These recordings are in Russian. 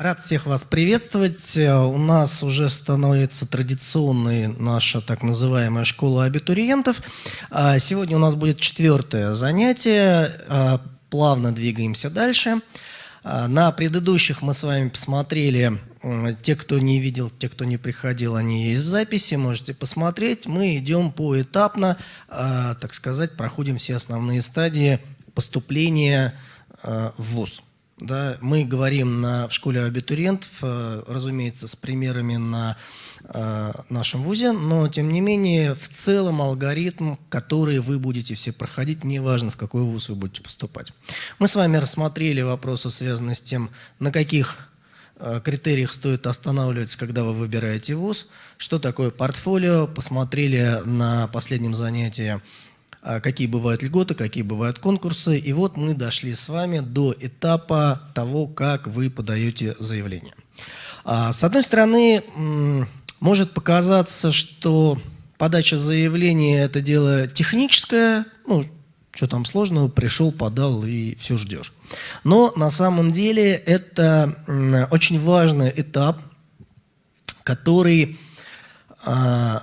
Рад всех вас приветствовать. У нас уже становится традиционной наша так называемая школа абитуриентов. А, сегодня у нас будет четвертое занятие. А, плавно двигаемся дальше. А, на предыдущих мы с вами посмотрели, те, кто не видел, те, кто не приходил, они есть в записи, можете посмотреть. Мы идем поэтапно, так сказать, проходим все основные стадии поступления в ВУЗ. Да, мы говорим на, в школе абитуриентов, разумеется, с примерами на э, нашем ВУЗе, но тем не менее в целом алгоритм, который вы будете все проходить, неважно в какой ВУЗ вы будете поступать. Мы с вами рассмотрели вопросы, связанные с тем, на каких э, критериях стоит останавливаться, когда вы выбираете ВУЗ, что такое портфолио, посмотрели на последнем занятии какие бывают льготы, какие бывают конкурсы. И вот мы дошли с вами до этапа того, как вы подаете заявление. А, с одной стороны, может показаться, что подача заявления – это дело техническое, ну, что там сложного, пришел, подал и все ждешь. Но на самом деле это очень важный этап, который а,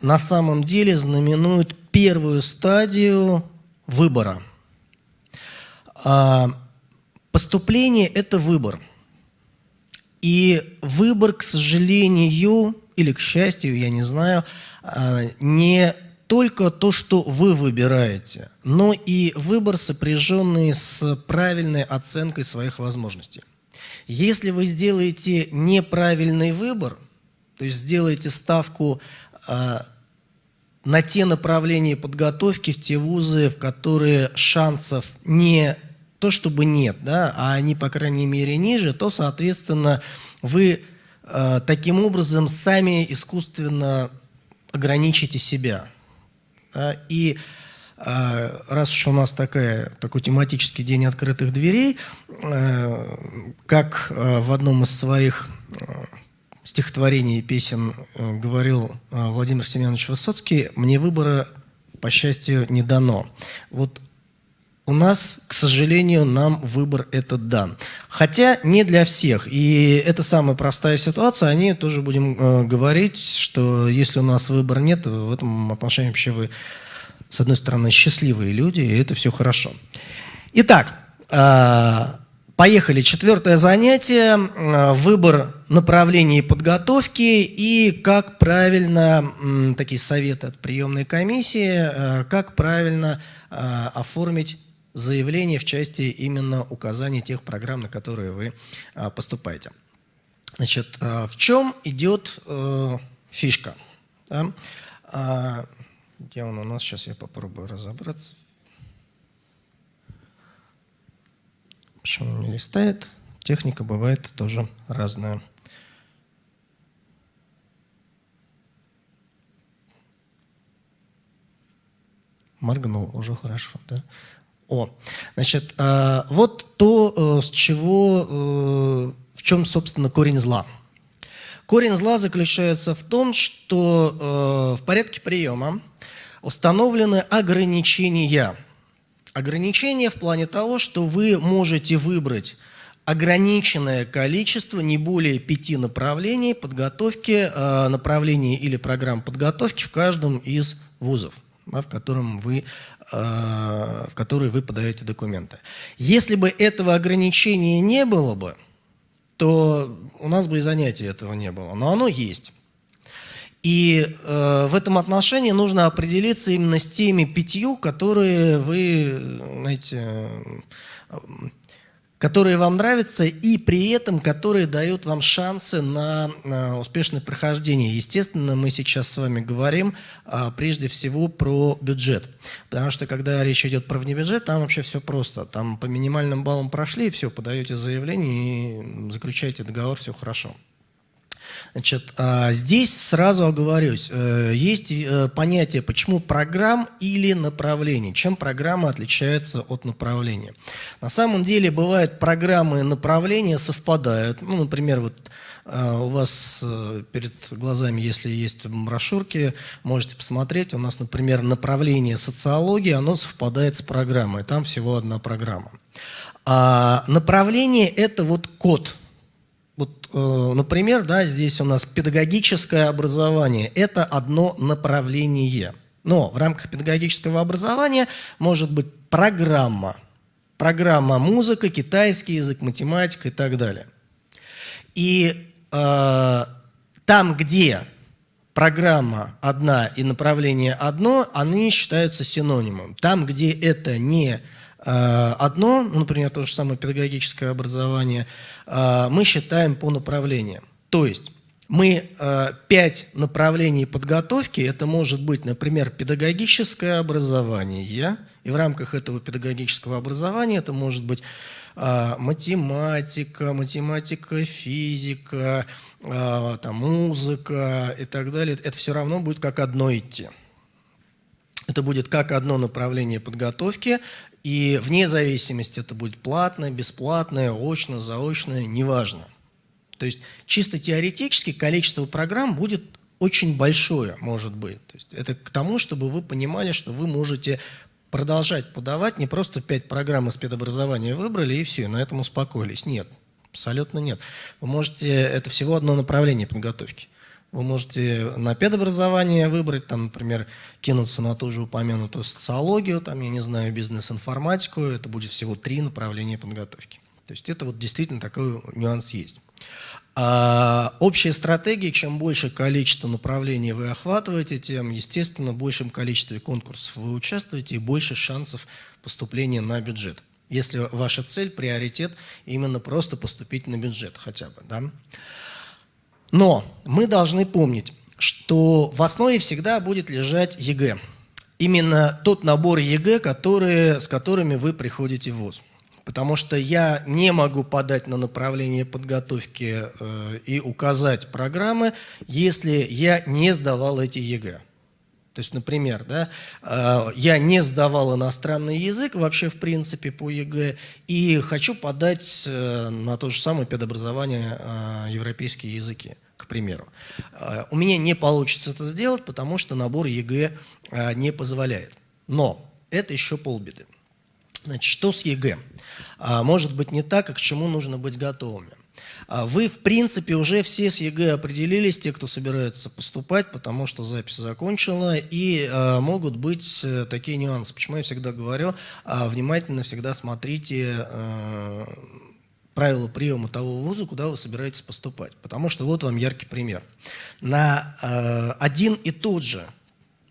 на самом деле знаменует первую стадию выбора. А, поступление – это выбор. И выбор, к сожалению, или к счастью, я не знаю, а, не только то, что вы выбираете, но и выбор, сопряженный с правильной оценкой своих возможностей. Если вы сделаете неправильный выбор, то есть сделаете ставку а, на те направления подготовки, в те вузы, в которые шансов не то чтобы нет, да, а они, по крайней мере, ниже, то, соответственно, вы э, таким образом сами искусственно ограничите себя. Да, и э, раз уж у нас такая, такой тематический день открытых дверей, э, как э, в одном из своих э, стихотворений и песен э, говорил э, Владимир Семенович Высоцкий, мне выбора, по счастью, не дано. Вот у нас, к сожалению, нам выбор этот дан. Хотя не для всех. И это самая простая ситуация. Они тоже будем э, говорить, что если у нас выбора нет, в этом отношении вообще вы, с одной стороны, счастливые люди, и это все хорошо. Итак, э, Поехали. Четвертое занятие. Выбор направлений подготовки и как правильно, такие советы от приемной комиссии, э, как правильно э, оформить заявление в части именно указания тех программ, на которые вы э, поступаете. Значит, в чем идет фишка? Да? Где он у нас? Сейчас я попробую разобраться. Почему не листает? Техника бывает тоже разная. Моргнул, уже хорошо, да? О, значит, э, вот то, э, с чего, э, в чем, собственно, корень зла. Корень зла заключается в том, что в порядке приема установлены ограничения – Ограничение в плане того, что вы можете выбрать ограниченное количество, не более пяти направлений подготовки, э, направлений или программ подготовки в каждом из вузов, в, котором вы, э, в который вы подаете документы. Если бы этого ограничения не было бы, то у нас бы и занятий этого не было. Но оно есть. И э, в этом отношении нужно определиться именно с теми пятью, которые вы, знаете, которые вам нравятся и при этом которые дают вам шансы на, на успешное прохождение. Естественно, мы сейчас с вами говорим а, прежде всего про бюджет. Потому что когда речь идет про внебюджет, там вообще все просто. Там по минимальным баллам прошли, все, подаете заявление и заключаете договор, все хорошо. Значит, а, здесь сразу оговорюсь, э, есть э, понятие, почему программ или направлений. Чем программа отличается от направления? На самом деле бывают программы и направления совпадают. Ну, например, вот э, у вас перед глазами, если есть брошюрки, можете посмотреть. У нас, например, направление социологии, оно совпадает с программой. Там всего одна программа. А направление – это вот код – например, да, здесь у нас педагогическое образование – это одно направление. Но в рамках педагогического образования может быть программа. Программа музыка, китайский язык, математика и так далее. И э, там, где программа одна и направление одно, они считаются синонимом. Там, где это не Э, одно, ну, например, то же самое педагогическое образование, э, мы считаем по направлениям. То есть мы э, пять направлений подготовки, это может быть, например, педагогическое образование, и в рамках этого педагогического образования это может быть математика, математика, физика, там, музыка и так далее. Это все равно будет как одно идти. Это будет как одно направление подготовки, и вне зависимости это будет платное, бесплатное, очно, заочное, неважно. То есть чисто теоретически количество программ будет очень большое, может быть. То есть это к тому, чтобы вы понимали, что вы можете продолжать подавать, не просто пять программ из педобразования выбрали и все, на этом успокоились. Нет, абсолютно нет. Вы можете, это всего одно направление подготовки. Вы можете на педобразование выбрать, там, например, кинуться на ту же упомянутую социологию, там, я не знаю, бизнес-информатику. Это будет всего три направления подготовки. То есть это вот действительно такой нюанс есть. А общая стратегия, чем больше количество направлений вы охватываете, тем, естественно, в большем количестве конкурсов вы участвуете и больше шансов поступления на бюджет. Если ваша цель, приоритет, именно просто поступить на бюджет хотя бы. Да? Но мы должны помнить, что в основе всегда будет лежать ЕГЭ. Именно тот набор ЕГЭ, которые, с которыми вы приходите в ВУЗ. Потому что я не могу подать на направление подготовки э, и указать программы, если я не сдавал эти ЕГЭ. То есть, например, да, э, я не сдавал иностранный язык вообще в принципе по ЕГЭ и хочу подать э, на то же самое педобразование э, европейские языки, к примеру. У меня не получится это сделать, потому что набор ЕГЭ не позволяет. Но это еще полбеды. Значит, что с ЕГЭ? Может быть не так, и к чему нужно быть готовыми. А вы, в принципе, уже все с ЕГЭ определились, те, кто собирается поступать, потому что запись закончена, и э, могут быть э, такие нюансы. Почему я всегда говорю, э, внимательно всегда смотрите правила приема того вуза, куда вы собираетесь поступать. Потому что вот вам яркий пример. На э, один и тот же,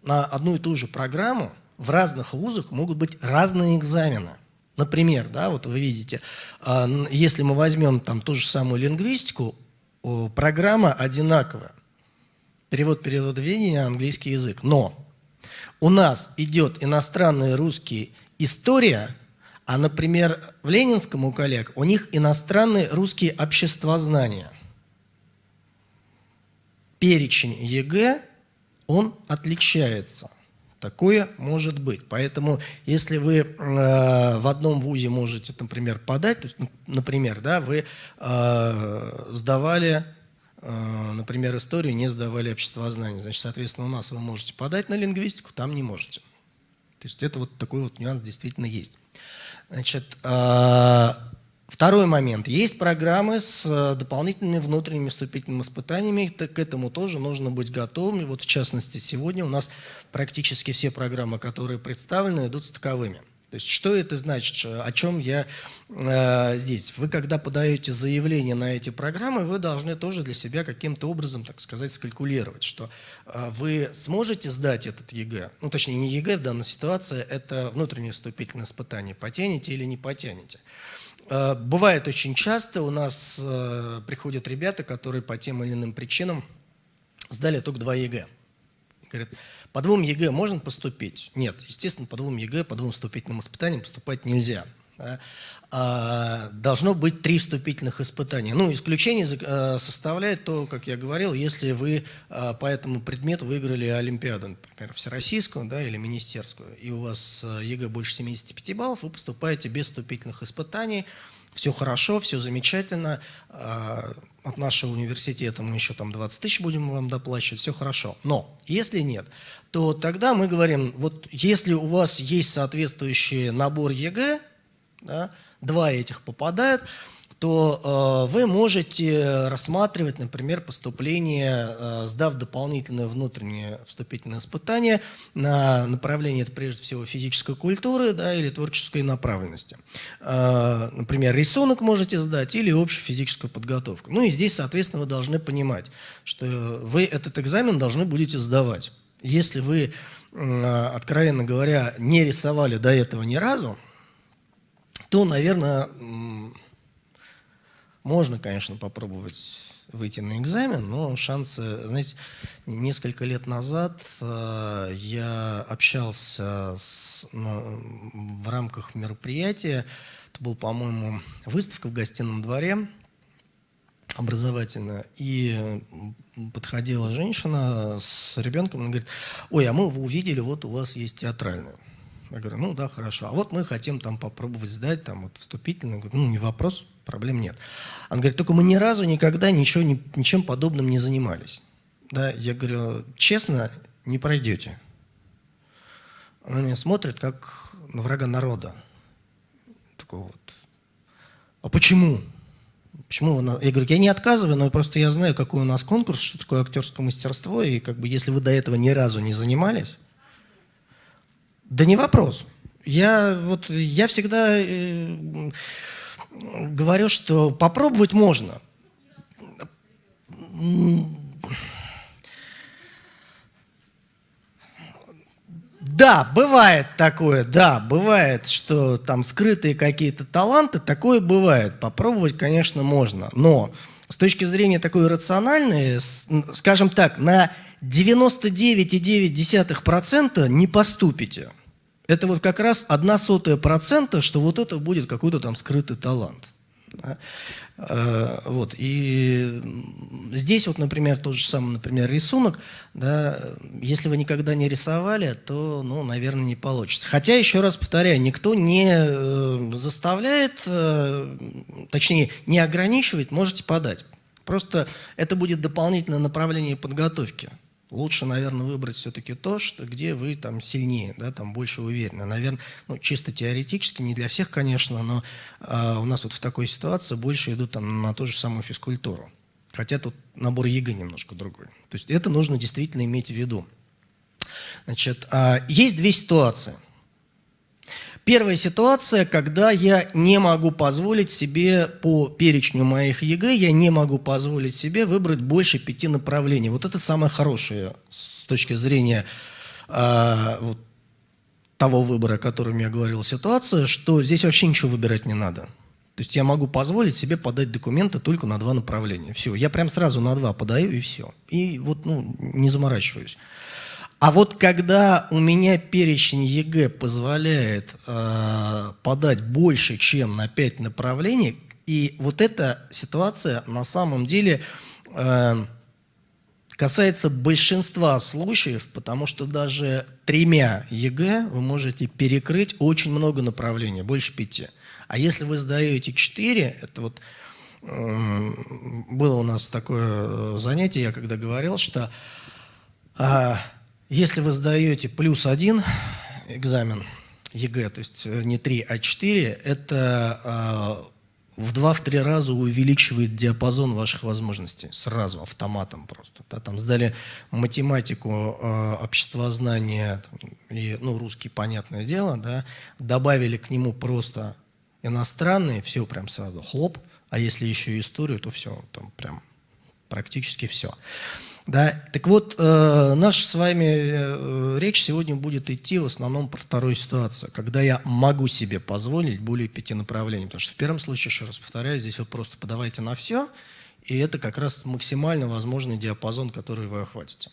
на одну и ту же программу в разных вузах могут быть разные экзамены – Например, да, вот вы видите, а, если мы возьмем там ту же самую лингвистику, программа одинаковая. Перевод переводоведения на английский язык. Но у нас идет иностранный русский история, а, например, в Ленинском у коллег у них иностранный русский обществознание. Перечень ЕГЭ, он отличается. Такое может быть. Поэтому, если вы э, в одном вузе можете, например, подать, то есть, например, да, вы э, сдавали, э, например, историю, не сдавали обществознание, значит, соответственно, у нас вы можете подать на лингвистику, там не можете. То есть это вот такой вот нюанс действительно есть. Значит, э, Второй момент. Есть программы с э, дополнительными внутренними вступительными испытаниями. К этому тоже нужно быть готовыми. Вот в частности, сегодня у нас практически все программы, которые представлены, идут с таковыми. То есть что это значит, о чем я э, здесь? Вы когда подаете заявление на эти программы, вы должны тоже для себя каким-то образом, так сказать, скалькулировать, что э, вы сможете сдать этот ЕГЭ, ну точнее не ЕГЭ в данной ситуации, это внутреннее вступительное испытание, потянете или не потянете. Э, бывает очень часто, у нас э, приходят ребята, которые по тем или иным причинам сдали только два ЕГЭ. Говорят, по двум ЕГЭ можно поступить? Нет, естественно, по двум ЕГЭ, по двум вступительным испытаниям поступать нельзя. А, должно быть три вступительных испытания. Ну, исключение э, составляет то, как я говорил, если вы э, по этому предмету выиграли Олимпиаду, например, всероссийскую да, или министерскую, и у вас э, ЕГЭ больше 75 баллов, вы поступаете без вступительных испытаний, все хорошо, все замечательно, а, от нашего университета мы еще там 20 тысяч будем вам доплачивать, все хорошо. Но если нет, то тогда мы говорим, вот если у вас есть соответствующий набор ЕГЭ, да, два этих попадают, то э, вы можете рассматривать, например, поступление, э, сдав дополнительное внутреннее вступительное испытание на направление, это прежде всего физической культуры да, или творческой направленности. Э, например, рисунок можете сдать или общую физическую подготовку. Ну и здесь, соответственно, вы должны понимать, что вы этот экзамен должны будете сдавать. Если вы, откровенно говоря, не рисовали до этого ни разу, то, наверное, можно, конечно, попробовать выйти на экзамен, но шансы, знаете, несколько лет назад э, я общался с, на, в рамках мероприятия, это был, по-моему, выставка в гостином дворе образовательная, и подходила женщина с ребенком, она говорит, ой, а мы увидели, вот у вас есть театральная. Я говорю, ну да, хорошо. А вот мы хотим там попробовать сдать, там вот вступительную. Говорю, ну не вопрос, проблем нет. Она говорит, только мы ни разу никогда ничего, ничем подобным не занимались. Да, я говорю, честно, не пройдете. Она меня смотрит, как на врага народа. Такой вот. А почему? Почему вы... Я говорю, я не отказываю, но просто я знаю, какой у нас конкурс, что такое актерское мастерство, и как бы если вы до этого ни разу не занимались, да не вопрос. Я, вот, я всегда э, говорю, что попробовать можно. Да, бывает такое, да, бывает, что там скрытые какие-то таланты, такое бывает. Попробовать, конечно, можно. Но с точки зрения такой рациональной, скажем так, на 99,9% не поступите. Это вот как раз одна сотая процента, что вот это будет какой-то там скрытый талант. Да? Э, вот. И здесь вот, например, тот же самый, например, рисунок, да, если вы никогда не рисовали, то, ну, наверное, не получится. Хотя, еще раз повторяю, никто не э, заставляет, э, точнее, не ограничивает, можете подать. Просто это будет дополнительное направление подготовки лучше, наверное, выбрать все-таки то, что, где вы там сильнее, да, там больше уверены. Наверное, ну, чисто теоретически, не для всех, конечно, но э, у нас вот в такой ситуации больше идут там на ту же самую физкультуру. Хотя тут набор ЕГЭ немножко другой. То есть это нужно действительно иметь в виду. Значит, э, есть две ситуации – Первая ситуация, когда я не могу позволить себе по перечню моих ЕГЭ, я не могу позволить себе выбрать больше пяти направлений. Вот это самое хорошее с точки зрения э, вот, того выбора, о котором я говорил, ситуация, что здесь вообще ничего выбирать не надо. То есть я могу позволить себе подать документы только на два направления. Все, я прям сразу на два подаю и все. И вот ну, не заморачиваюсь. А вот когда у меня перечень ЕГЭ позволяет э, подать больше, чем на 5 направлений, и вот эта ситуация на самом деле э, касается большинства случаев, потому что даже тремя ЕГЭ вы можете перекрыть очень много направлений, больше пяти. А если вы сдаете 4, это вот э, было у нас такое занятие, я когда говорил, что э, если вы сдаете плюс один экзамен ЕГЭ, то есть э, не 3, а 4, это э, в 2-3 раза увеличивает диапазон ваших возможностей. Сразу, автоматом просто. Да, там сдали математику, э, обществознание там, и ну, русский, понятное дело, да, добавили к нему просто иностранный, все прям сразу хлоп, а если еще историю, то все, там прям практически все. Да? Так вот, э, наша с вами э, речь сегодня будет идти в основном про вторую ситуацию, когда я могу себе позволить более пяти направлений. Потому что в первом случае, еще раз повторяю, здесь вы просто подавайте на все, и это как раз максимально возможный диапазон, который вы охватите.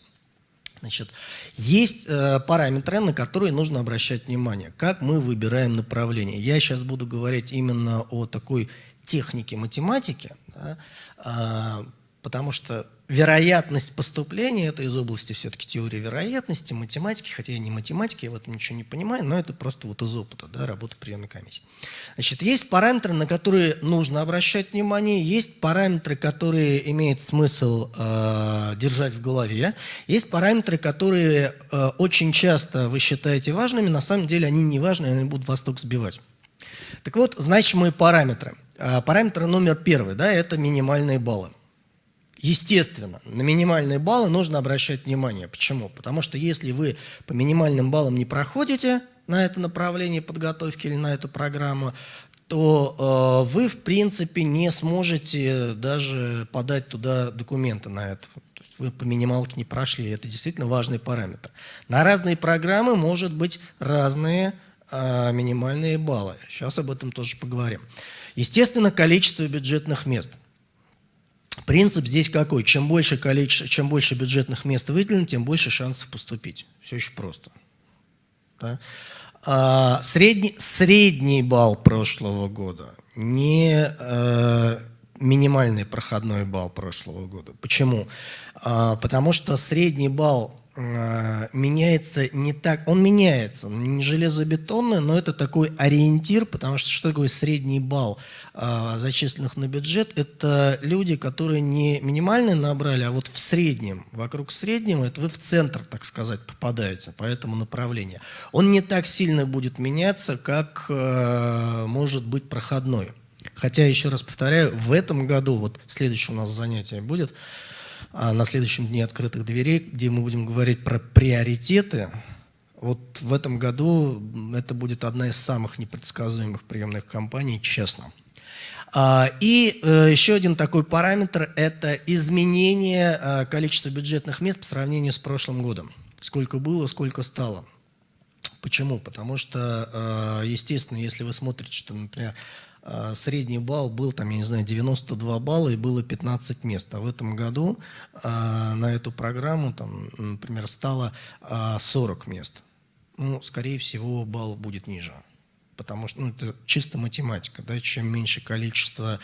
Значит, есть э, параметры, на которые нужно обращать внимание. Как мы выбираем направление. Я сейчас буду говорить именно о такой технике математики, да, э, потому что вероятность поступления, это из области все-таки теории вероятности, математики, хотя я не математик, я в этом ничего не понимаю, но это просто вот из опыта, да, работы приемной комиссии. Значит, есть параметры, на которые нужно обращать внимание, есть параметры, которые имеет смысл э, держать в голове, есть параметры, которые э, очень часто вы считаете важными, на самом деле они не важны, они будут вас только сбивать. Так вот, значимые параметры. А, параметр номер первый, да, это минимальные баллы. Естественно, на минимальные баллы нужно обращать внимание. Почему? Потому что если вы по минимальным баллам не проходите на это направление подготовки или на эту программу, то э, вы, в принципе, не сможете даже подать туда документы на это. То есть вы по минималке не прошли, это действительно важный параметр. На разные программы может быть разные э, минимальные баллы. Сейчас об этом тоже поговорим. Естественно, количество бюджетных мест. Принцип здесь какой? Чем больше, количество, чем больше бюджетных мест выделено, тем больше шансов поступить. Все очень просто. Да? А, средний, средний балл прошлого года, не э, минимальный проходной балл прошлого года. Почему? А, потому что средний балл меняется не так, он меняется, он не железобетонный, но это такой ориентир, потому что что такое средний балл э, зачисленных на бюджет? Это люди, которые не минимальный набрали, а вот в среднем, вокруг среднего, это вы в центр, так сказать, попадаете по этому направлению. Он не так сильно будет меняться, как э, может быть проходной. Хотя, еще раз повторяю, в этом году, вот следующее у нас занятие будет, а на следующем дне открытых дверей, где мы будем говорить про приоритеты. Вот в этом году это будет одна из самых непредсказуемых приемных кампаний, честно. А, и э, еще один такой параметр – это изменение э, количества бюджетных мест по сравнению с прошлым годом. Сколько было, сколько стало. Почему? Потому что, э, естественно, если вы смотрите, что, например, а, средний балл был, там, я не знаю, 92 балла и было 15 мест. А в этом году а, на эту программу, там, например, стало 40 а, мест. Ну, скорее всего, балл будет ниже. Потому что ну, это чисто математика. Да? Чем меньше количество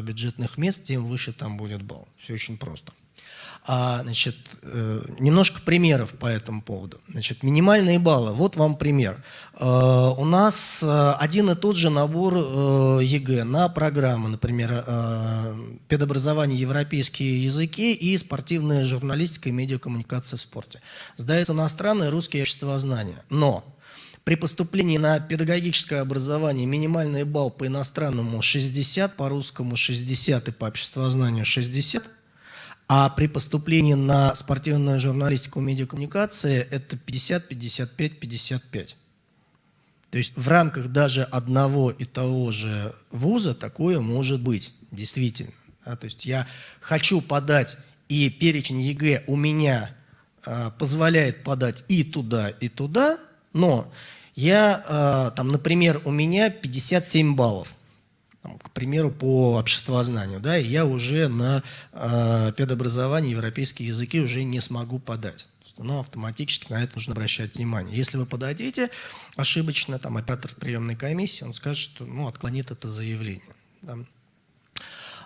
бюджетных мест, тем выше там будет балл. Все очень просто. А, значит, э, немножко примеров по этому поводу. Значит, минимальные баллы. Вот вам пример. Э, у нас э, один и тот же набор ЕГЭ на программы, например, педобразование, европейские языки и спортивная журналистика и медиакоммуникация в спорте. Сдается иностранное, русские обществознание. Но при поступлении на педагогическое образование минимальный балл по иностранному 60, по русскому 60 и по обществознанию 60 – а при поступлении на спортивную журналистику, медиакоммуникации это 50, 55, 55. То есть в рамках даже одного и того же вуза такое может быть, действительно. Да, то есть я хочу подать, и перечень ЕГЭ у меня э, позволяет подать и туда, и туда, но я, э, там, например, у меня 57 баллов к примеру, по обществознанию, да, и я уже на э, педобразование, европейские языки уже не смогу подать. Но автоматически на это нужно обращать внимание. Если вы подадите ошибочно, там оператор в приемной комиссии, он скажет, что ну, отклонит это заявление. Да.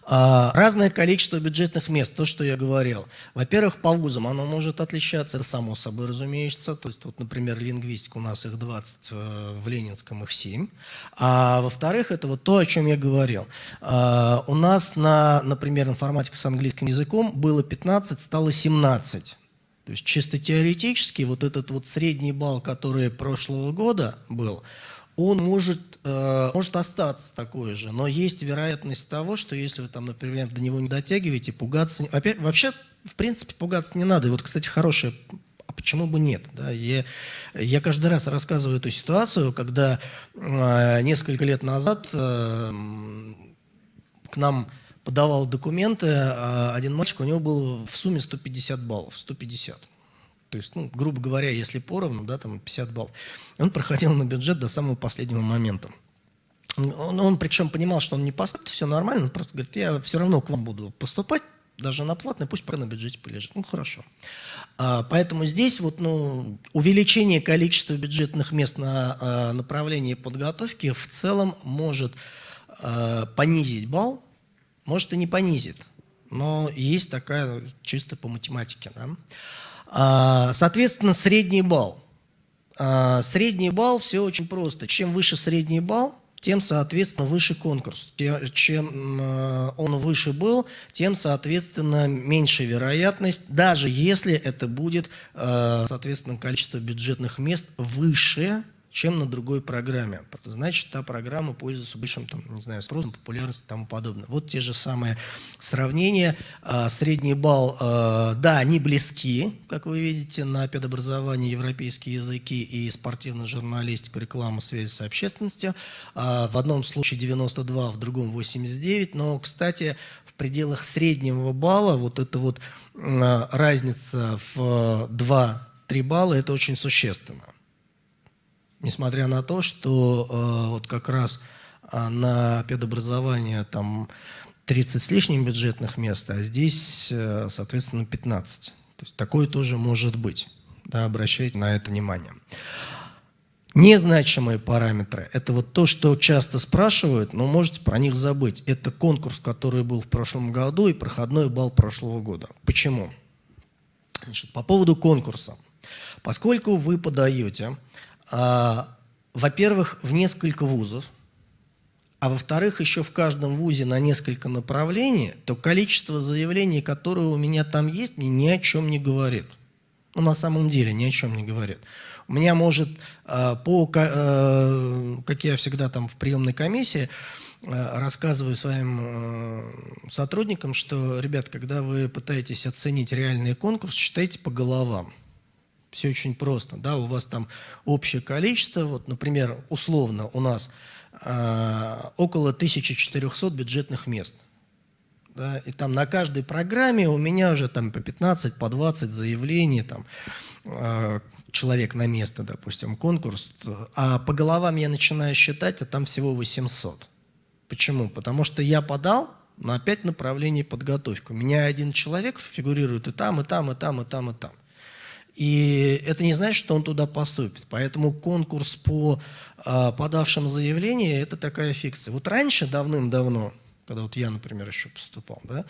А, разное количество бюджетных мест, то, что я говорил. Во-первых, по вузам оно может отличаться, само собой разумеется. То есть, вот, например, лингвистика у нас их 20, э, в Ленинском их 7. А во-вторых, это вот то, о чем я говорил. А, у нас на, например, информатика с английским языком было 15, стало 17. То есть чисто теоретически вот этот вот средний балл, который прошлого года был, он может, э, может остаться такой же, но есть вероятность того, что если вы там, например, до него не дотягиваете, пугаться... Опять, вообще, в принципе, пугаться не надо. И вот, кстати, хорошая а почему бы нет? Да? Я, я каждый раз рассказываю эту ситуацию, когда э, несколько лет назад э, к нам подавал документы э, один мальчик, у него было в сумме 150 баллов, 150. То есть, ну, грубо говоря, если поровну, да, там 50 баллов. Он проходил на бюджет до самого последнего момента. Он, он причем понимал, что он не поступит, все нормально, он просто говорит, я все равно к вам буду поступать, даже на платное, пусть пока на бюджете полежит. Ну, хорошо. А, поэтому здесь вот, ну, увеличение количества бюджетных мест на а, направлении подготовки в целом может а, понизить балл, может и не понизит. Но есть такая чисто по математике. Да? А, соответственно, средний балл. А, средний балл все очень просто. Чем выше средний балл, тем, соответственно, выше конкурс. Чем а, он выше был, тем, соответственно, меньше вероятность, даже если это будет, соответственно, количество бюджетных мест выше, чем на другой программе. Значит, та программа пользуется большим, там, не знаю, спросом, популярностью и тому подобное. Вот те же самые сравнения. А, средний балл, а, да, они близки, как вы видите, на педобразование, европейские языки и спортивную журналистику, рекламу, связи с общественностью. А, в одном случае 92, в другом 89. Но, кстати, в пределах среднего балла вот эта вот разница в 2-3 балла, это очень существенно несмотря на то, что э, вот как раз э, на педобразование там 30 с лишним бюджетных мест, а здесь, э, соответственно, 15. То есть такое тоже может быть. Да, обращайте на это внимание. Незначимые параметры – это вот то, что часто спрашивают, но можете про них забыть. Это конкурс, который был в прошлом году и проходной балл прошлого года. Почему? Значит, по поводу конкурса. Поскольку вы подаете а, во-первых, в несколько вузов, а во-вторых, еще в каждом вузе на несколько направлений, то количество заявлений, которые у меня там есть, мне ни о чем не говорит. Ну, на самом деле, ни о чем не говорит. У меня может а, по, а, как я всегда там в приемной комиссии, рассказываю своим сотрудникам, что, ребят, когда вы пытаетесь оценить реальный конкурс, считайте по головам. Все очень просто. Да, у вас там общее количество, вот, например, условно у нас э, около 1400 бюджетных мест. Да, и там на каждой программе у меня уже там по 15, по 20 заявлений, там, э, человек на место, допустим, конкурс. А по головам я начинаю считать, а там всего 800. Почему? Потому что я подал на 5 направлений подготовки. У меня один человек фигурирует и там, и там, и там, и там, и там. И это не значит, что он туда поступит. Поэтому конкурс по э, подавшим заявление – это такая фикция. Вот раньше, давным-давно, когда вот я, например, еще поступал, да,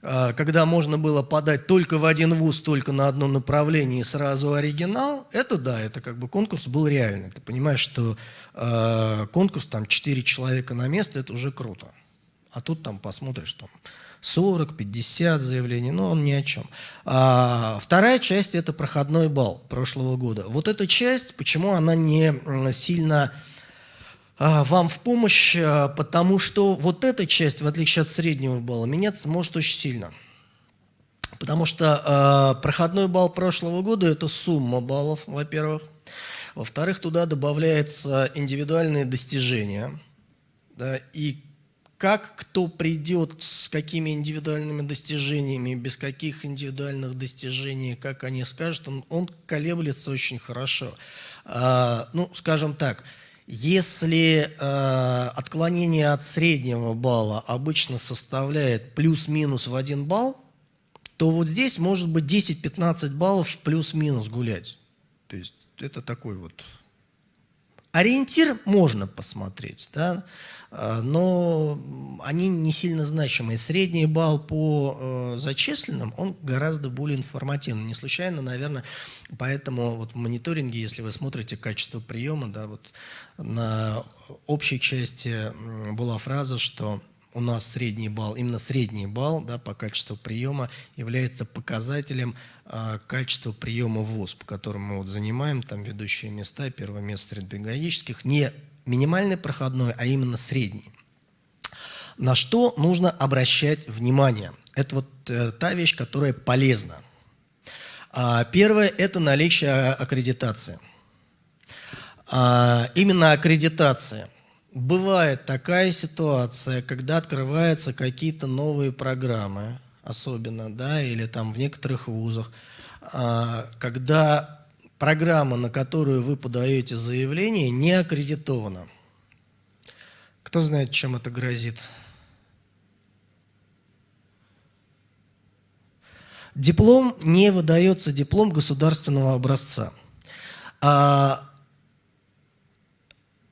э, когда можно было подать только в один вуз, только на одном направлении сразу оригинал, это да, это как бы конкурс был реальный. Ты понимаешь, что э, конкурс, там, 4 человека на место – это уже круто. А тут там посмотришь, там, 40, 50 заявлений, но он ни о чем. А, вторая часть – это проходной балл прошлого года. Вот эта часть, почему она не сильно а, вам в помощь, а, потому что вот эта часть, в отличие от среднего балла, меняться может очень сильно. Потому что э, проходной балл прошлого года – это сумма баллов, во-первых. Во-вторых, туда добавляются индивидуальные достижения. Да, и как кто придет, с какими индивидуальными достижениями, без каких индивидуальных достижений, как они скажут, он, он колеблется очень хорошо. А, ну, скажем так, если э, отклонение от среднего балла обычно составляет плюс-минус в один балл, то вот здесь может быть 10-15 баллов плюс-минус гулять. То есть это такой вот ориентир можно посмотреть, да, но они не сильно значимые. Средний балл по э, зачисленным, он гораздо более информативный. Не случайно, наверное, поэтому вот в мониторинге, если вы смотрите качество приема, да, вот на общей части была фраза, что у нас средний балл, именно средний балл да, по качеству приема является показателем э, качества приема в ВУЗ, по которому мы вот занимаем там ведущие места, первое место среди педагогических, не минимальный проходной, а именно средний. На что нужно обращать внимание? Это вот э, та вещь, которая полезна. А, первое – это наличие аккредитации. А, именно аккредитация. Бывает такая ситуация, когда открываются какие-то новые программы, особенно, да, или там в некоторых вузах, а, когда программа, на которую вы подаете заявление, не аккредитована. Кто знает, чем это грозит? Диплом не выдается диплом государственного образца. А,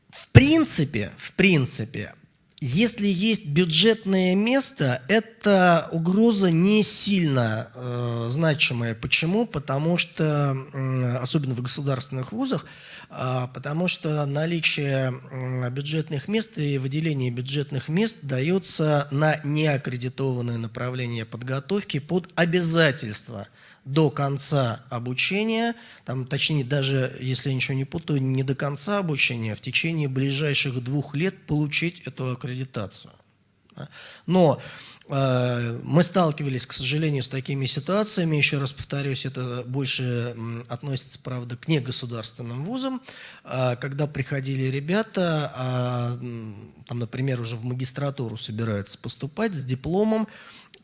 в принципе, в принципе, если есть бюджетное место, эта угроза не сильно э, значимая. Почему? Потому что, э, особенно в государственных вузах, э, потому что наличие э, бюджетных мест и выделение бюджетных мест дается на неаккредитованное направление подготовки под обязательство до конца обучения, там, точнее, даже, если я ничего не путаю, не до конца обучения, а в течение ближайших двух лет получить эту аккредитацию. Но э, мы сталкивались, к сожалению, с такими ситуациями, еще раз повторюсь, это больше относится, правда, к негосударственным вузам, э, когда приходили ребята, э, там, например, уже в магистратуру собираются поступать с дипломом,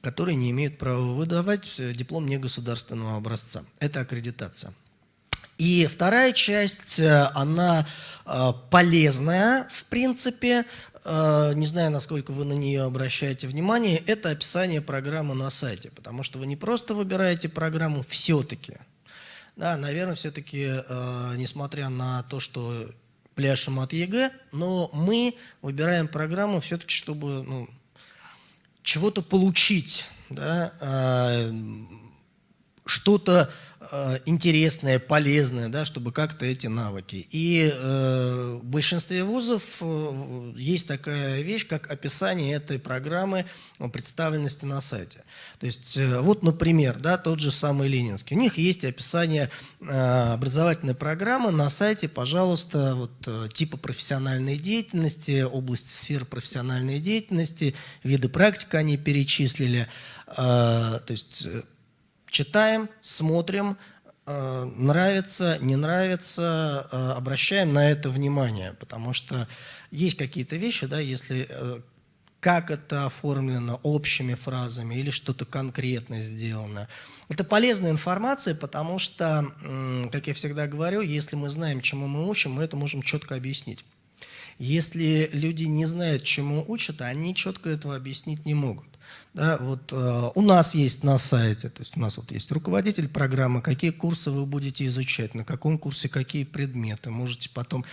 которые не имеют права выдавать э, диплом негосударственного образца. Это аккредитация. И вторая часть, э, она э, полезная, в принципе, не знаю, насколько вы на нее обращаете внимание, это описание программы на сайте, потому что вы не просто выбираете программу все-таки, да, наверное, все-таки, несмотря на то, что пляшем от ЕГЭ, но мы выбираем программу все-таки, чтобы ну, чего-то получить, да, а, что-то Э, интересное, полезное, да, чтобы как-то эти навыки. И э, в большинстве вузов э, есть такая вещь, как описание этой программы представленности на сайте. То есть, э, вот, например, да, тот же самый Ленинский. У них есть описание э, образовательной программы на сайте, пожалуйста, вот, э, типа профессиональной деятельности, области сфер профессиональной деятельности, виды практик они перечислили. Э, то есть читаем, смотрим, э, нравится, не нравится, э, обращаем на это внимание, потому что есть какие-то вещи, да, если э, как это оформлено общими фразами или что-то конкретное сделано. Это полезная информация, потому что, как я всегда говорю, если мы знаем, чему мы учим, мы это можем четко объяснить. Если люди не знают, чему учат, они четко этого объяснить не могут. Да, вот э, у нас есть на сайте, то есть у нас вот есть руководитель программы, какие курсы вы будете изучать, на каком курсе какие предметы. Можете потом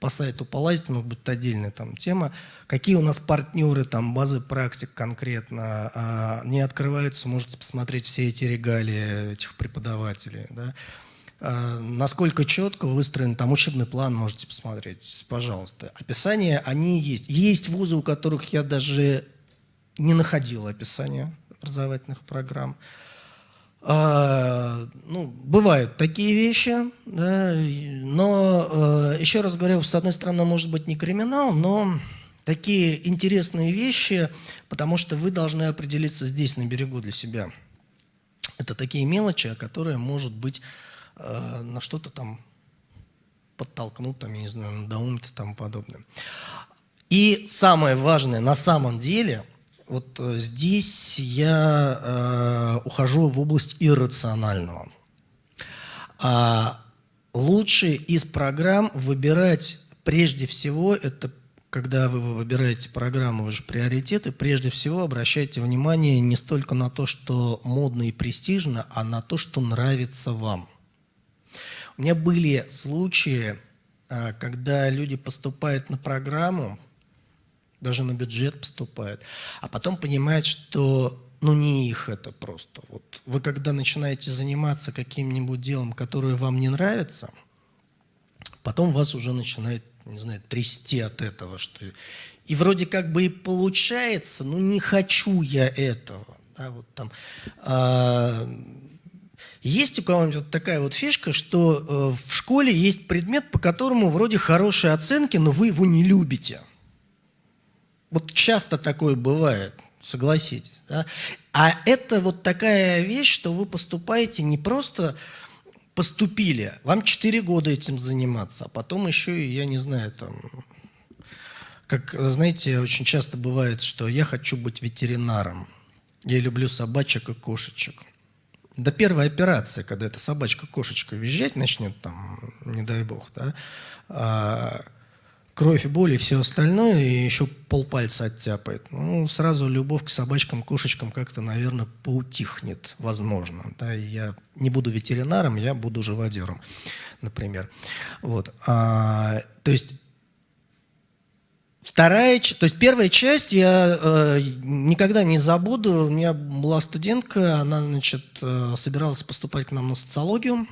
по сайту полазить, может быть, отдельная там тема. Какие у нас партнеры, там, базы практик конкретно а, не открываются, можете посмотреть все эти регалии этих преподавателей. Да. А, насколько четко выстроен там учебный план, можете посмотреть, пожалуйста. Описания, они есть. Есть вузы, у которых я даже не находил описания образовательных программ. А, ну, бывают такие вещи, да, но, э, еще раз говорю, с одной стороны, может быть не криминал, но такие интересные вещи, потому что вы должны определиться здесь, на берегу для себя. Это такие мелочи, которые, может быть, э, на что-то там подтолкнут, там, я не знаю, надоумить и тому подобное. И самое важное на самом деле – вот э, здесь я э, ухожу в область иррационального. А лучше из программ выбирать прежде всего, это когда вы выбираете программу, вы же приоритеты, прежде всего обращайте внимание не столько на то, что модно и престижно, а на то, что нравится вам. У меня были случаи, э, когда люди поступают на программу, даже на бюджет поступает, а потом понимает, что ну не их это просто. Вот вы когда начинаете заниматься каким-нибудь делом, которое вам не нравится, потом вас уже начинает, не знаю, трясти от этого, что и вроде как бы и получается, но не хочу я этого. Да, вот там, а, есть у кого-нибудь вот такая вот фишка, что э, в школе есть предмет, по которому вроде хорошие оценки, но вы его не любите. Вот часто такое бывает, согласитесь. Да? А это вот такая вещь, что вы поступаете не просто поступили, вам 4 года этим заниматься, а потом еще и, я не знаю, там, как, знаете, очень часто бывает, что я хочу быть ветеринаром. Я люблю собачек и кошечек. До первой операции, когда эта собачка-кошечка визжать начнет, там, не дай бог, да, а, кровь, боль и все остальное, и еще полпальца оттяпает. Ну, сразу любовь к собачкам, кошечкам как-то, наверное, поутихнет, возможно. Да, я не буду ветеринаром, я буду живодером, например. Вот. А, то есть Вторая, то есть первая часть я э, никогда не забуду. У меня была студентка, она, значит, э, собиралась поступать к нам на социологию,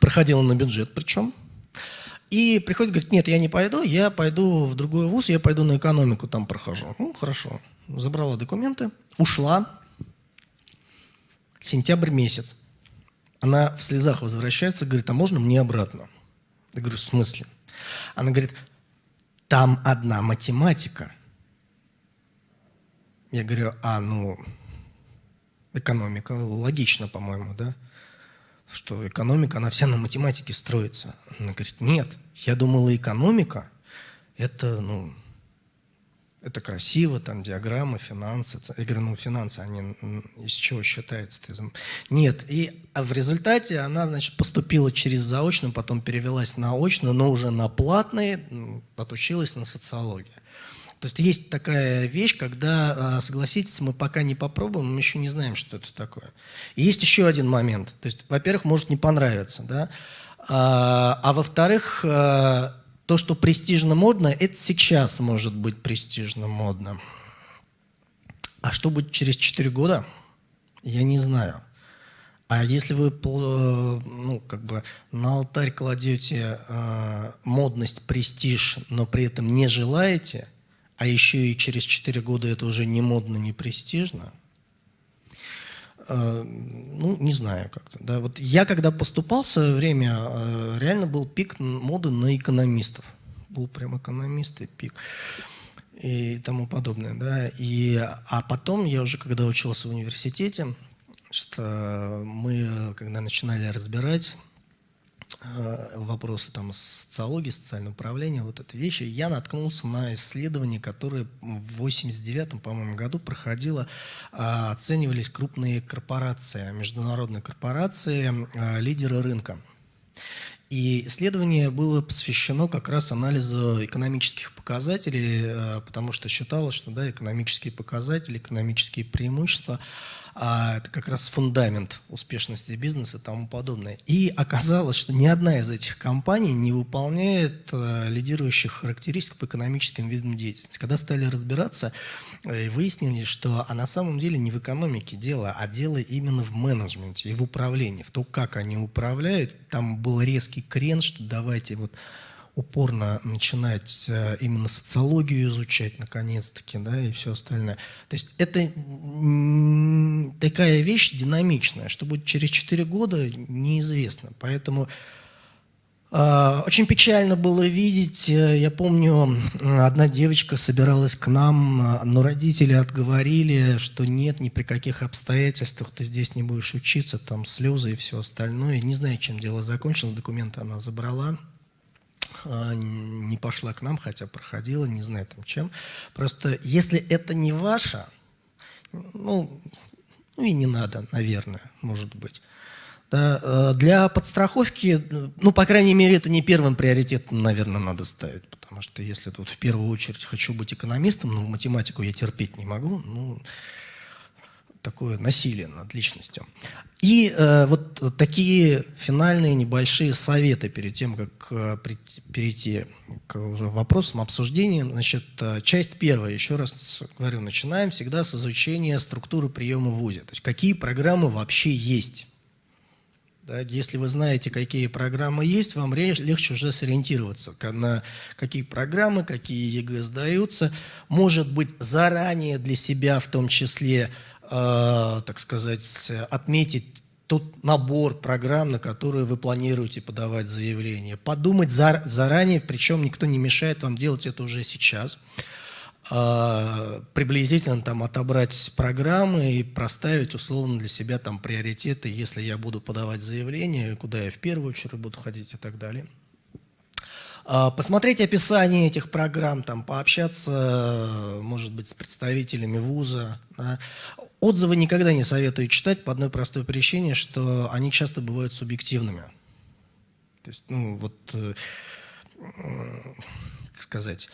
проходила на бюджет причем. И приходит, говорит, нет, я не пойду, я пойду в другой вуз, я пойду на экономику, там прохожу. Ну, хорошо. Забрала документы, ушла. Сентябрь месяц. Она в слезах возвращается, говорит, а можно мне обратно? Я говорю, в смысле? Она говорит, там одна математика. Я говорю, а, ну, экономика, логично, по-моему, да? Что экономика, она вся на математике строится. Она говорит, нет, я думала, экономика – это, ну, это красиво, там диаграммы, финансы. Я говорю, ну финансы, они из чего считаются? Нет. И а в результате она, значит, поступила через заочную, потом перевелась на очную, но уже на платные, отучилась на социологию. То есть есть такая вещь, когда, а, согласитесь, мы пока не попробуем, мы еще не знаем, что это такое. И есть еще один момент. То есть, во-первых, может не понравиться, да? А, а во-вторых, а, то, что престижно модно, это сейчас может быть престижно модно. А что будет через 4 года, я не знаю. А если вы ну, как бы на алтарь кладете э, модность, престиж, но при этом не желаете, а еще и через 4 года это уже не модно, не престижно, э, ну, не знаю как-то. Да. Вот я когда поступал в свое время, э, реально был пик моды на экономистов был прям экономист и пик и тому подобное. Да? И, а потом я уже, когда учился в университете, что мы, когда начинали разбирать э, вопросы там социологии, социального управления, вот эти вещи, я наткнулся на исследование, которое в 89 по-моему, году проходило, а, оценивались крупные корпорации, международные корпорации, а, лидеры рынка. И исследование было посвящено как раз анализу экономических показателей, э, потому что считалось, что да, экономические показатели, экономические преимущества – а это как раз фундамент успешности бизнеса и тому подобное. И оказалось, что ни одна из этих компаний не выполняет э, лидирующих характеристик по экономическим видам деятельности. Когда стали разбираться, э, выяснили, что а на самом деле не в экономике дело, а дело именно в менеджменте и в управлении, в том, как они управляют. Там был резкий крен, что давайте вот упорно начинать э, именно социологию изучать, наконец-таки, да, и все остальное. То есть это такая вещь динамичная, что будет через 4 года, неизвестно. Поэтому э, очень печально было видеть, э, я помню, одна девочка собиралась к нам, но родители отговорили, что нет, ни при каких обстоятельствах ты здесь не будешь учиться, там слезы и все остальное. Не знаю, чем дело закончилось, документы она забрала. А, не пошла к нам, хотя проходила, не знаю там чем. Просто если это не ваше, ну, ну и не надо, наверное, может быть. Да, э, для подстраховки, ну, по крайней мере, это не первым приоритетом, наверное, надо ставить. Потому что если тут в первую очередь хочу быть экономистом, но математику я терпеть не могу, ну, такое насилие над личностью. И э, вот такие финальные небольшие советы перед тем, как э, перейти к уже вопросам, обсуждениям. Значит, э, часть первая, еще раз говорю, начинаем всегда с изучения структуры приема в ВУЗе. То есть какие программы вообще есть. Да, если вы знаете, какие программы есть, вам легче уже сориентироваться, на какие программы, какие ЕГЭ сдаются. Может быть, заранее для себя в том числе Э, так сказать, отметить тот набор программ, на которые вы планируете подавать заявление. Подумать за, заранее, причем никто не мешает вам делать это уже сейчас. Э, приблизительно там отобрать программы и проставить условно для себя там приоритеты, если я буду подавать заявление, куда я в первую очередь буду ходить и так далее. Э, посмотреть описание этих программ, там, пообщаться, может быть, с представителями вуза. Да. Отзывы никогда не советую читать по одной простой причине, что они часто бывают субъективными. То есть, ну, вот, э, как сказать, э,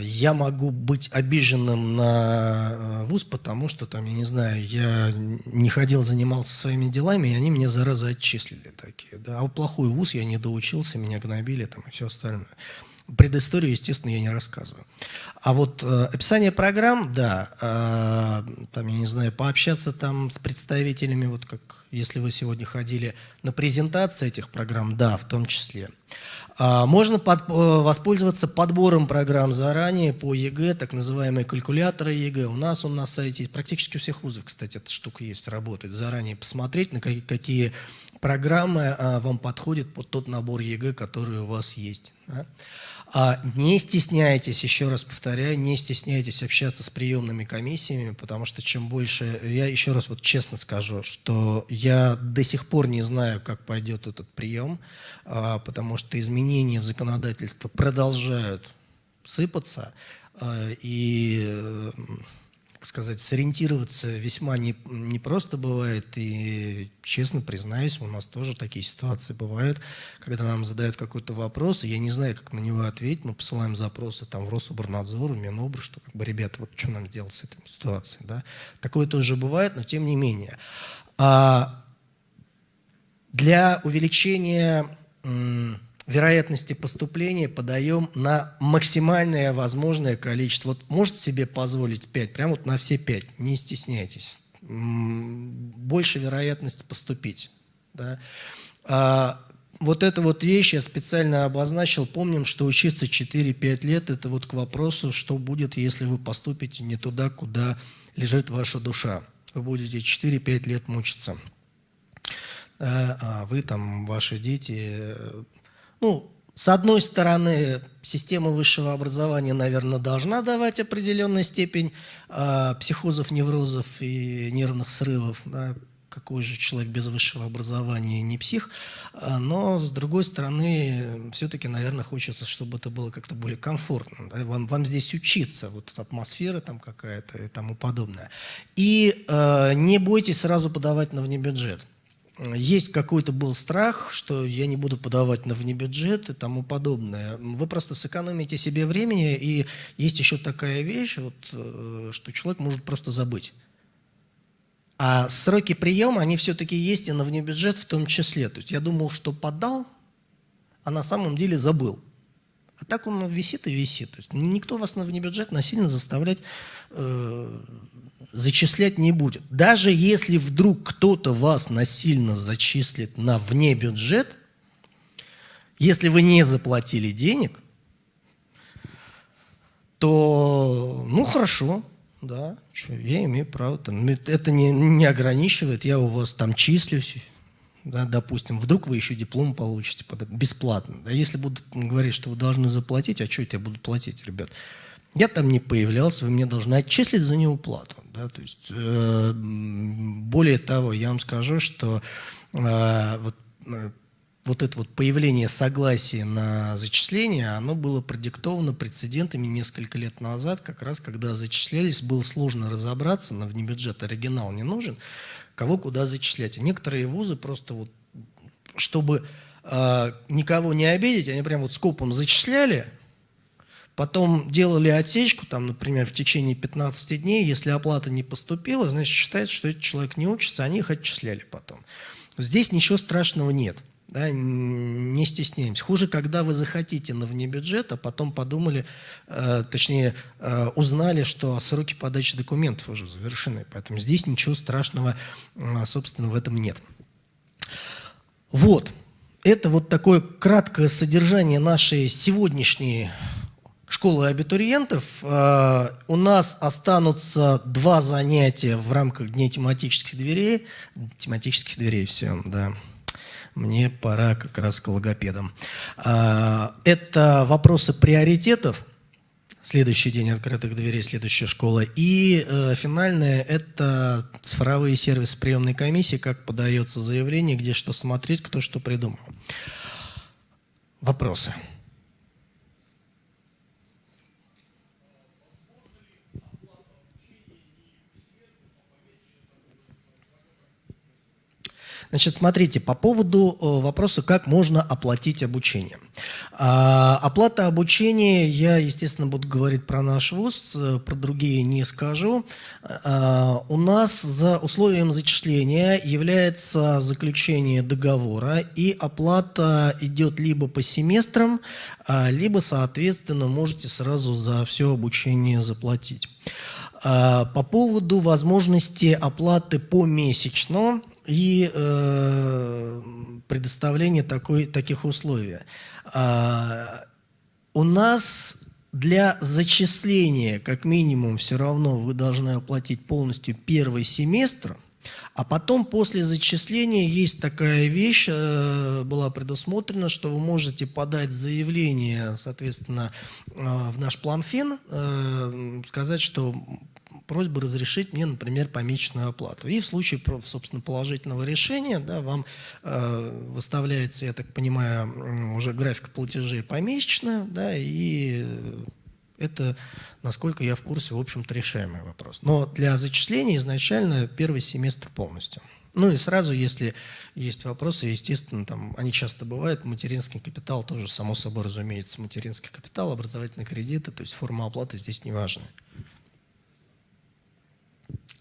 я могу быть обиженным на э, вуз, потому что, там, я не знаю, я не ходил, занимался своими делами, и они меня зараза отчислили такие. Да? А плохой вуз я не доучился, меня гнобили там, и все остальное. Предысторию, естественно, я не рассказываю. А вот э, описание программ, да, э, там, я не знаю, пообщаться там с представителями, вот как если вы сегодня ходили на презентации этих программ, да, в том числе. А, можно под, э, воспользоваться подбором программ заранее по ЕГЭ, так называемые калькуляторы ЕГЭ. У нас он на сайте практически у всех вузов, кстати, эта штука есть, работает. Заранее посмотреть, на какие, какие программа вам подходит под тот набор ЕГЭ, который у вас есть. А не стесняйтесь, еще раз повторяю, не стесняйтесь общаться с приемными комиссиями, потому что чем больше, я еще раз вот честно скажу, что я до сих пор не знаю, как пойдет этот прием, а, потому что изменения в законодательство продолжают сыпаться, а, и сказать, сориентироваться весьма не, не просто бывает. И, честно признаюсь, у нас тоже такие ситуации бывают, когда нам задают какой-то вопрос, и я не знаю, как на него ответить. Мы посылаем запросы там, в Рособорнадзор, в Минобр, что, как бы, ребята, вот что нам делать с этой ситуацией. Да? Такое тоже бывает, но тем не менее. А для увеличения вероятности поступления подаем на максимальное возможное количество. Вот можете себе позволить 5, прямо вот на все 5, не стесняйтесь. Больше вероятность поступить. Да? А, вот эту вот вещь я специально обозначил. Помним, что учиться 4-5 лет – это вот к вопросу, что будет, если вы поступите не туда, куда лежит ваша душа. Вы будете 4-5 лет мучиться. А вы там, ваши дети ну, с одной стороны, система высшего образования, наверное, должна давать определенную степень э, психозов, неврозов и нервных срывов. Да? Какой же человек без высшего образования не псих. А, но, с другой стороны, все-таки, наверное, хочется, чтобы это было как-то более комфортно. Да? Вам, вам здесь учиться, вот атмосфера там какая-то и тому подобное. И э, не бойтесь сразу подавать на внебюджет есть какой-то был страх, что я не буду подавать на внебюджет и тому подобное. Вы просто сэкономите себе времени, и есть еще такая вещь, вот, э, что человек может просто забыть. А сроки приема, они все-таки есть и на внебюджет в том числе. То есть я думал, что подал, а на самом деле забыл. А так он висит и висит. То есть никто вас на внебюджет насильно заставлять э, зачислять не будет. Даже если вдруг кто-то вас насильно зачислит на вне бюджет, если вы не заплатили денег, то, ну, хорошо, да, что, я имею право, там, это не, не ограничивает, я у вас там числюсь, да, допустим, вдруг вы еще диплом получите бесплатно, да, если будут говорить, что вы должны заплатить, а что я буду платить, ребят? Я там не появлялся, вы мне должны отчислить за неуплату. Да? То есть, э, более того, я вам скажу, что э, вот, э, вот это вот появление согласия на зачисление, оно было продиктовано прецедентами несколько лет назад, как раз когда зачислялись, было сложно разобраться, на внебюджет оригинал не нужен, кого куда зачислять. некоторые вузы просто вот, чтобы э, никого не обидеть, они прям вот скопом зачисляли, Потом делали отсечку, там, например, в течение 15 дней, если оплата не поступила, значит, считается, что этот человек не учится, они их отчисляли потом. Здесь ничего страшного нет. Да, не стесняемся. Хуже, когда вы захотите на внебюджет, а потом подумали, э, точнее, э, узнали, что сроки подачи документов уже завершены. Поэтому здесь ничего страшного, э, собственно, в этом нет. Вот. Это вот такое краткое содержание нашей сегодняшней школы абитуриентов. Э, у нас останутся два занятия в рамках Дней тематических дверей. Тематических дверей, все, да. Мне пора как раз к логопедам. Э, это вопросы приоритетов. Следующий день открытых дверей, следующая школа. И э, финальное – это цифровые сервисы приемной комиссии, как подается заявление, где что смотреть, кто что придумал. Вопросы? Значит, смотрите, по поводу э, вопроса, как можно оплатить обучение. А, оплата обучения, я, естественно, буду говорить про наш ВУЗ, э, про другие не скажу. А, у нас за условием зачисления является заключение договора, и оплата идет либо по семестрам, а, либо, соответственно, можете сразу за все обучение заплатить. По поводу возможности оплаты помесячно, и э, предоставление такой, таких условий. А, у нас для зачисления, как минимум, все равно вы должны оплатить полностью первый семестр, А потом после зачисления есть такая вещь, э, была предусмотрена, что вы можете подать заявление, соответственно, э, в наш план ФИН, э, сказать, что просьба разрешить мне, например, помесячную оплату. И в случае, собственно, положительного решения, да, вам э, выставляется, я так понимаю, уже график платежей помесячно, да, и это, насколько я в курсе, в общем-то, решаемый вопрос. Но для зачисления изначально первый семестр полностью. Ну и сразу, если есть вопросы, естественно, там они часто бывают, материнский капитал тоже, само собой разумеется, материнский капитал, образовательные кредиты, то есть форма оплаты здесь не важна.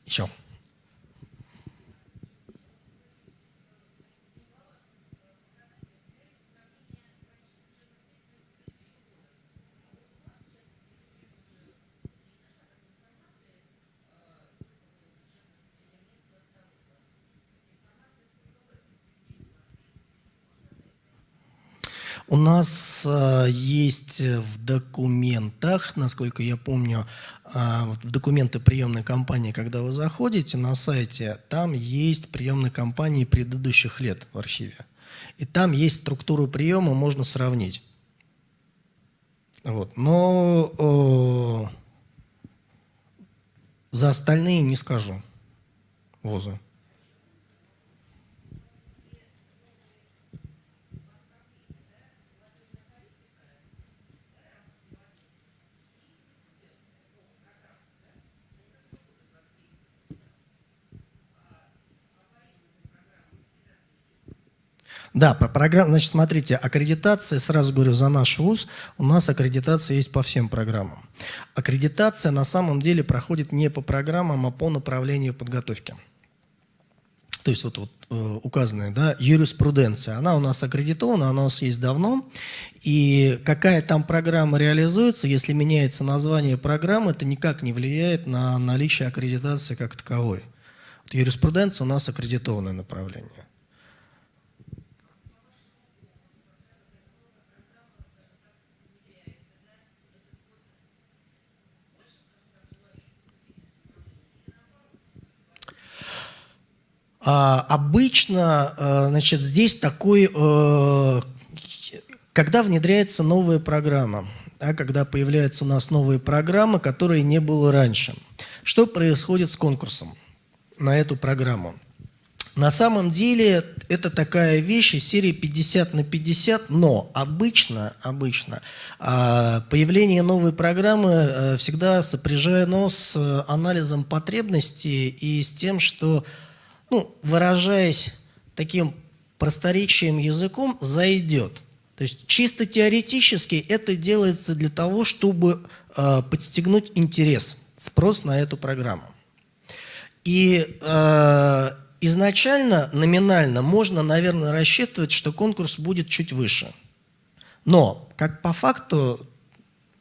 Еще. У нас э, есть в документах, насколько я помню, э, в документы приемной кампании, когда вы заходите на сайте, там есть приемные кампании предыдущих лет в архиве. И там есть структуру приема, можно сравнить. Вот. Но э, за остальные не скажу вузы. Да, по программе, значит, смотрите, аккредитация, сразу говорю, за наш вуз, у нас аккредитация есть по всем программам. Аккредитация на самом деле проходит не по программам, а по направлению подготовки. То есть вот, вот э, указанная, да, юриспруденция, она у нас аккредитована, она у нас есть давно, и какая там программа реализуется, если меняется название программы, это никак не влияет на наличие аккредитации как таковой. Вот юриспруденция у нас аккредитованное направление. Обычно, э, значит, здесь такой, э, когда внедряется новая программа, да, когда появляются у нас новые программы, которые не было раньше. Что происходит с конкурсом на эту программу? На самом деле это такая вещь из серии 50 на 50, но обычно, обычно а, появление новой программы э, всегда сопряжено с анализом потребностей и с тем, что ну, выражаясь таким просторечием языком, зайдет. То есть чисто теоретически это делается для того, чтобы э, подстегнуть интерес, спрос на эту программу. И э, изначально, номинально, можно, наверное, рассчитывать, что конкурс будет чуть выше. Но, как по факту,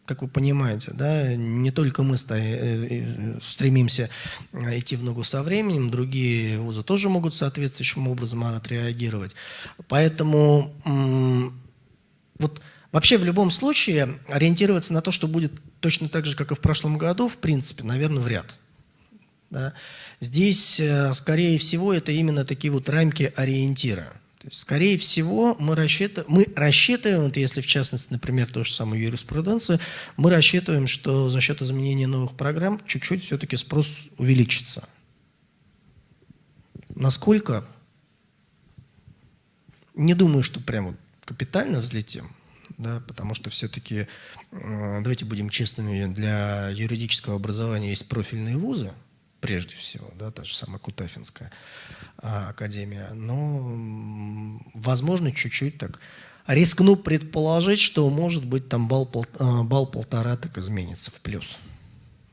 как вы понимаете, да, не только мы э, э, стремимся идти в ногу со временем, другие вузы тоже могут соответствующим образом отреагировать. Поэтому вот вообще в любом случае ориентироваться на то, что будет точно так же, как и в прошлом году, в принципе, наверное, вряд. Да. Здесь, э, скорее всего, это именно такие вот рамки ориентира. То есть, скорее всего, мы рассчитываем, мы рассчитываем, вот если в частности, например, то же самое юриспруденцию, мы рассчитываем, что за счет изменения новых программ чуть-чуть все-таки спрос увеличится. Насколько? Не думаю, что прямо капитально взлетим, да, потому что все-таки, э, давайте будем честными, для юридического образования есть профильные вузы, прежде всего, да, та же самая Кутафинская а, академия. Но, возможно, чуть-чуть так рискну предположить, что, может быть, там балл, пол, а, балл полтора так изменится в плюс.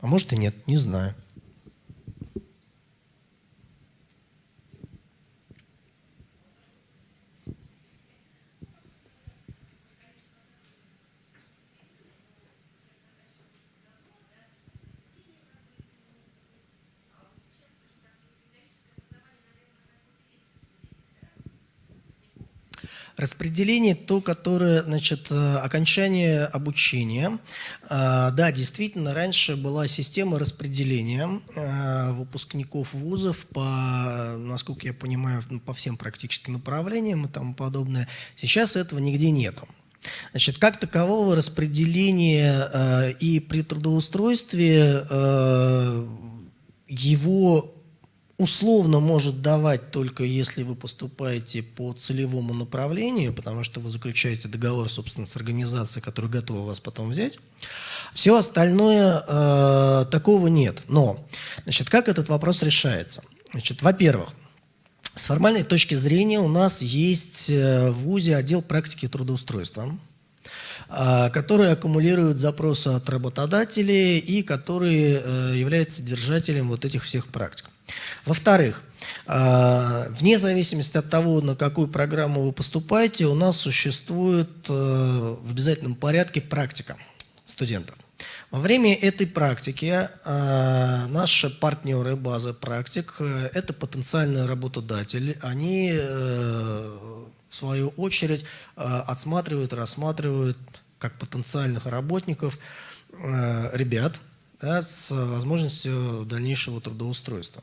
А может и нет, не знаю. Распределение то, которое, значит, э, окончание обучения. А, да, действительно, раньше была система распределения э, выпускников вузов по, насколько я понимаю, по всем практически направлениям и тому подобное. Сейчас этого нигде нету. Значит, как такового распределения э, и при трудоустройстве его условно может давать только если вы поступаете по целевому направлению, потому что вы заключаете договор, собственно, с организацией, которая готова вас потом взять. Все остальное э, такого нет. Но, значит, как этот вопрос решается? Значит, во-первых, с формальной точки зрения у нас есть э, в ВУЗе отдел практики трудоустройства, э, который аккумулирует запросы от работодателей и который э, является держателем вот этих всех практик. Во-вторых, а, вне зависимости от того, на какую программу вы поступаете, у нас существует э, в обязательном порядке практика студентов. Во время этой практики а, наши партнеры базы практик э, – это потенциальные работодатели. Они, э, в свою очередь, отсматривают, рассматривают как потенциальных работников ребят – да, с возможностью дальнейшего трудоустройства.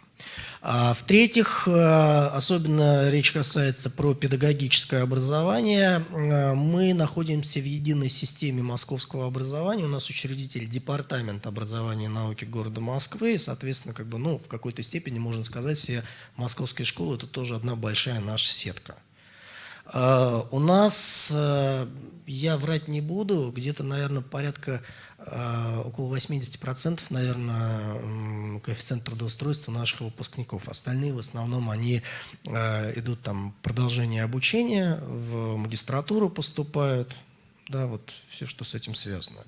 А, В-третьих, э, особенно речь касается про педагогическое образование. Э, мы находимся в единой системе московского образования. У нас учредитель департамент образования и науки города Москвы. И, соответственно, как бы, ну, в какой-то степени можно сказать, все московские школы – это тоже одна большая наша сетка. А, у нас, э, я врать не буду, где-то, наверное, порядка а, около 80%, наверное, коэффициент трудоустройства наших выпускников. Остальные в основном они а, идут там продолжение обучения, в магистратуру поступают, да, вот все, что с этим связано.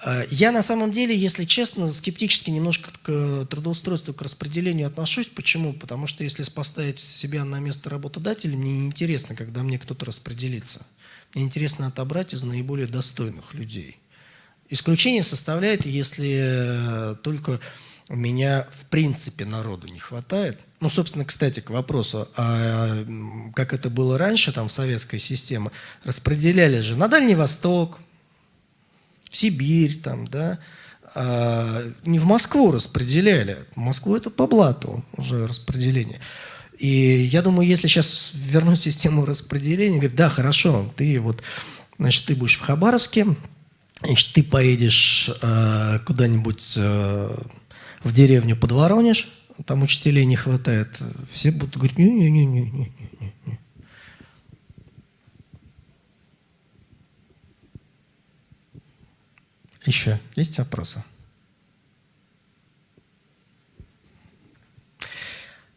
А, я на самом деле, если честно, скептически немножко к трудоустройству, к распределению отношусь. Почему? Потому что если поставить себя на место работодателя, мне неинтересно, когда мне кто-то распределится. Мне интересно отобрать из наиболее достойных людей. Исключение составляет, если э, только у меня в принципе народу не хватает. Ну, собственно, кстати, к вопросу, а как это было раньше, там, в советской системе, распределяли же на Дальний Восток, в Сибирь, там, да, а не в Москву распределяли. Москву это по блату уже распределение. И я думаю, если сейчас вернуть систему распределения, говорит, да, хорошо, ты вот, значит, ты будешь в Хабаровске, Значит, ты поедешь э, куда-нибудь э, в деревню под Воронеж, там учителей не хватает. Все будут говорить, не-не-не-не-не. Еще есть вопросы?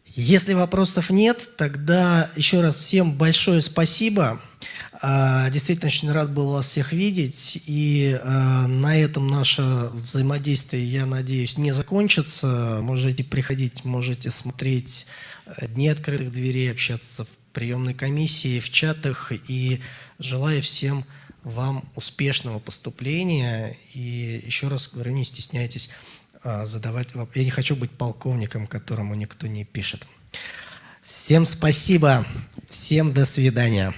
Если вопросов нет, тогда еще раз всем большое спасибо. А, действительно, очень рад был вас всех видеть. И а, на этом наше взаимодействие, я надеюсь, не закончится. Можете приходить, можете смотреть э, Дни открытых дверей, общаться в приемной комиссии, в чатах. И желаю всем вам успешного поступления. И еще раз говорю, не стесняйтесь а, задавать вопросы. Я не хочу быть полковником, которому никто не пишет. Всем спасибо. Всем до свидания.